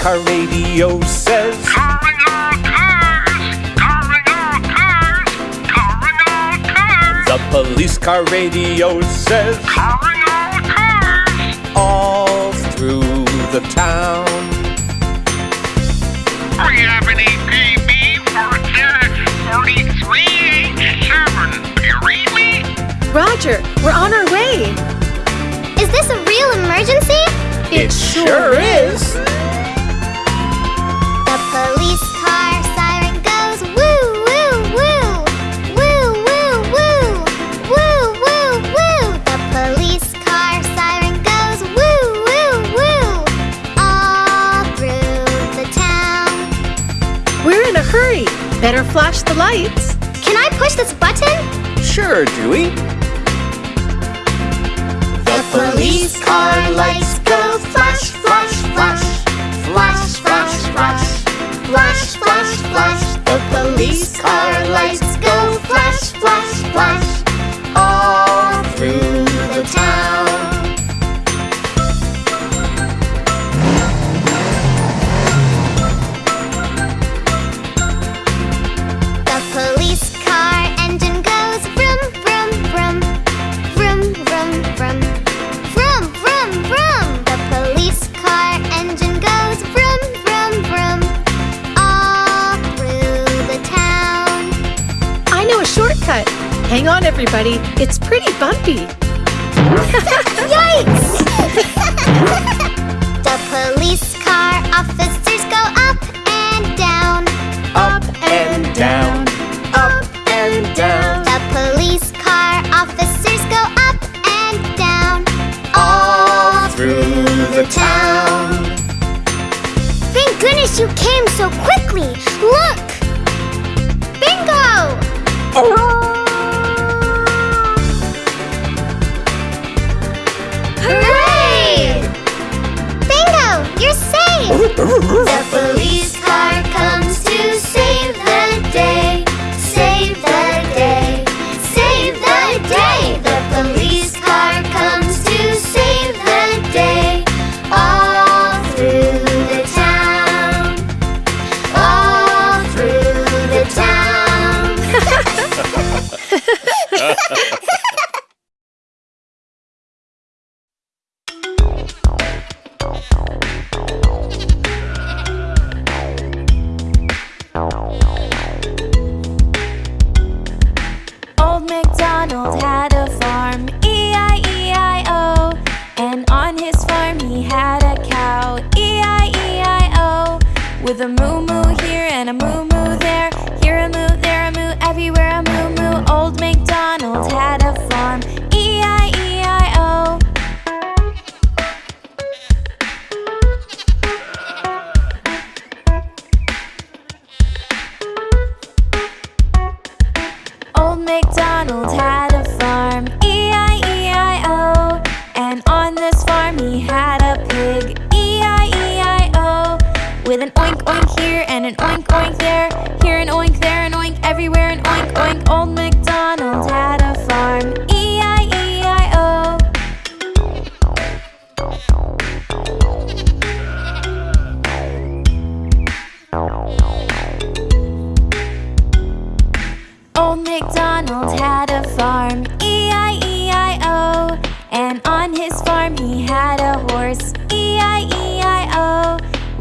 car radio says. Calling all cars! Calling all cars! Calling all cars! The police car radio says. Calling all cars! All through the town. We have an APB for 43H7. You read me? Roger, we're on our way. Is this a real emergency? It sure is. flash the lights. Can I push this button? Sure, Dewey. The police car lights go flash, flash, flash. Flash, flash, flash. Flash, flash, flash. The police car lights go flash, flash, flash. All through the town. Hang on, everybody. It's pretty bumpy. Yikes! the police car officers go up and down, Up and down. Up and down. The police car officers go up and down all through the town. Thank goodness you came so quickly. Look! MacDonald's had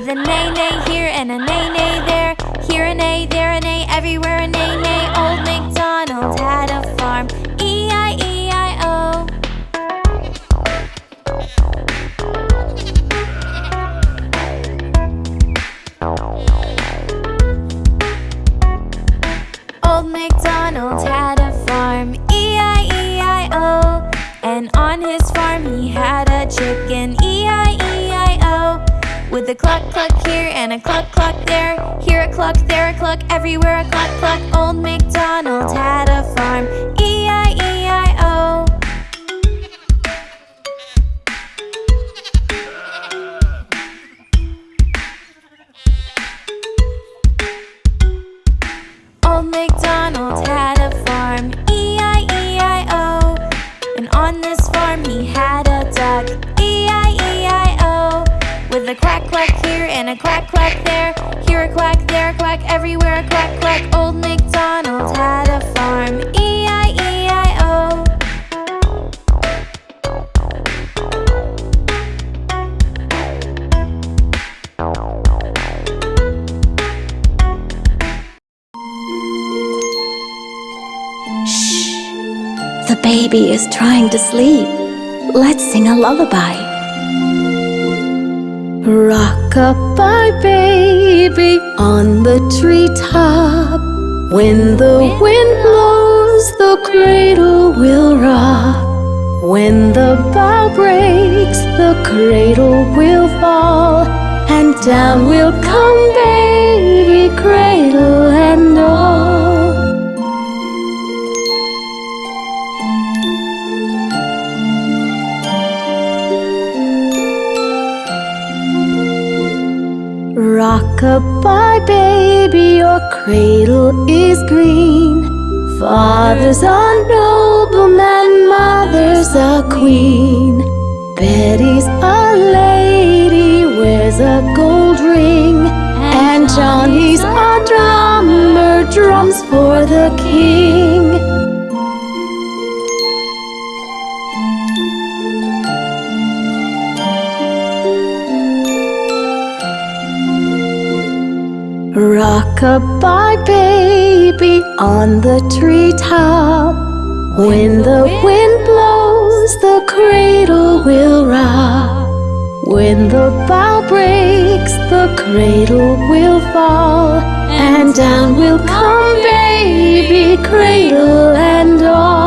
With an A, neigh here and an A, neigh there. Here a A, there a A, everywhere a A, neigh. Old MacDonald had a farm. And a cluck cluck there, here a cluck, there a cluck, everywhere a cluck cluck. Old MacDonald had a farm, E-I-E-I-O. Old MacDonald had a farm, E-I-E-I-O. And on this a quack quack here and a quack quack there. Here a quack, there a quack, everywhere a quack quack. Old MacDonald had a farm. E E-I-E-I-O. The baby is trying to sleep. Let's sing a lullaby. Rock-a-bye baby on the treetop. When the wind blows, the cradle will rock. When the bough breaks, the cradle will fall. And down will come baby, cradle Rock-a-bye baby, your cradle is green. Father's a nobleman, mother's a queen. Betty's a lady, wears a gold ring. And Johnny's a drummer, drums for the king. Rock-a-bye baby on the treetop. When the wind blows, the cradle will rock. When the bough breaks, the cradle will fall. And down will come baby, cradle and all.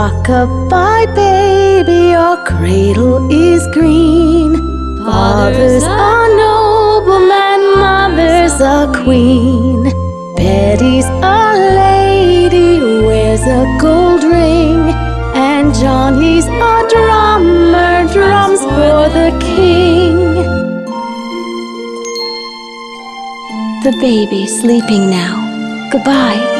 Rock-a-bye baby, your cradle is green. Father's a nobleman, mother's a queen. Betty's a lady, wears a gold ring. And Johnny's a drummer, drums for the king. The baby's sleeping now. Goodbye.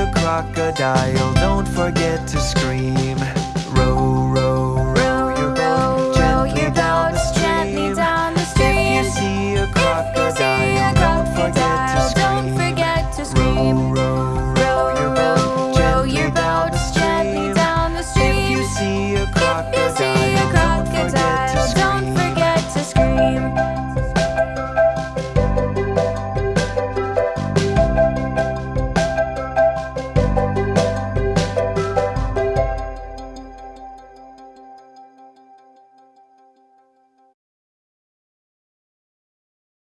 A crocodile, don't forget to scream.